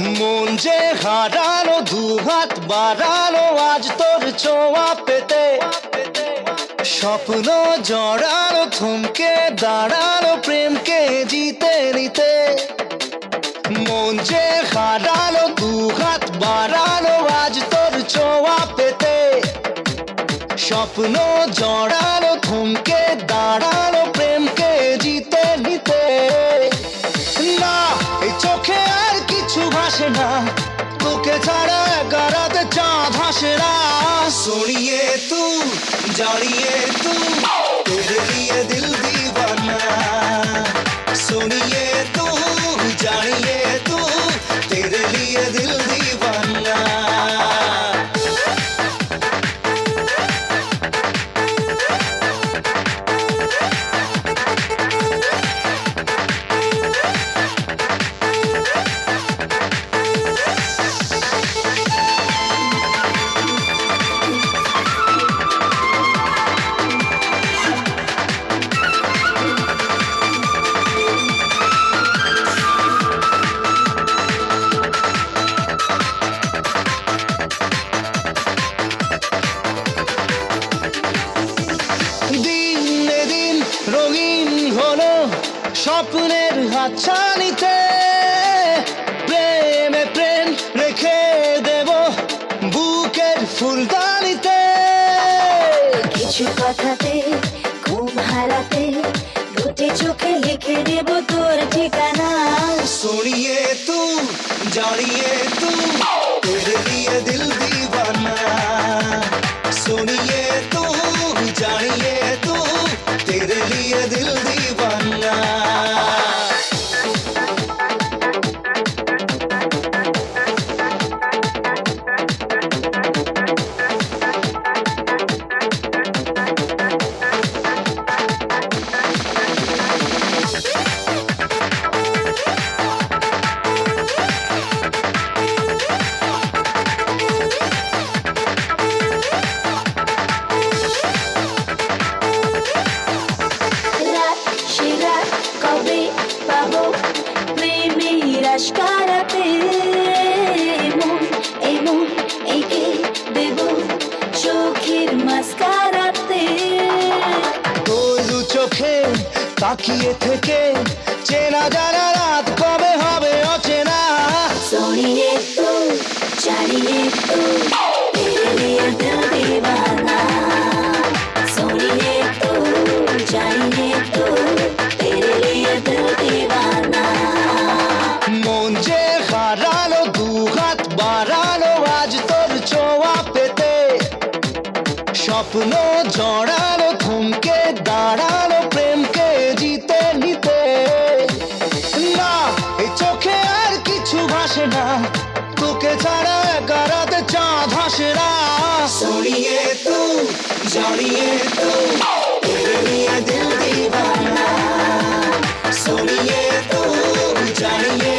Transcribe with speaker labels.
Speaker 1: মন যে হারানো দুহাত বাড়ানো আজ তোর ছোঁয়া পেতে। স্বপ্ন জড়ানো থমকে দাঁড়ানো প্রেমকে জিতে নিতে। মন যে হারানো দুহাত বাড়ানো আজ তোর ছোঁয়া পেতে। স্বপ্ন জড়ানো থমকে দাঁড়ানো প্রেমকে জিতে নিতে। না, এই চোখে হাসে না তোকে ছাড়া গারাতে চাঁদ হাসে না। সুনিয়ে তু জড়িয়ে তু তেরে দিল রঙিন হল স্বপ্নের হাতছানিতে। প্রেমে প্রেম রেখে দেব বুকের ফুলদানিতে।
Speaker 2: কিছু কথাতে ঘুম হারাতে দুটি চোখে লিখে দেব তোর ঠিকানা। সরিয়ে তু জড়িয়ে তু দিয়ে দিল দিয়ে cara দেব চোখের
Speaker 1: চোখে তাকিয়ে থেকে চেনা জানা রাত কবে হবে অচেনা। সরিয়ে তো তো। স্বপ্ন জড়ানো থমকে দাঁড়ানো প্রেমকে জিতে নিতে। না, এই চোখে আর কিছু ভাসে না। তোকে ছাড়া কারাতে চা হাসে না। সরিয়ে তু, জড়িয়ে তু সরিয়ে তু, জড়িয়ে